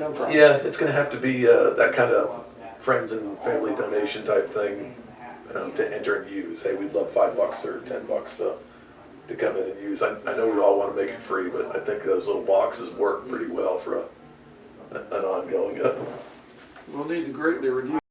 Yeah, it's gonna have to be, uh, that kind of friends and family donation type thing, um, to enter and use. Hey, we'd love five bucks or ten bucks to, to come in and use. I, I know we all wanna make it free, but I think those little boxes work pretty well for a, an ongoing, uh, We'll need to greatly reduce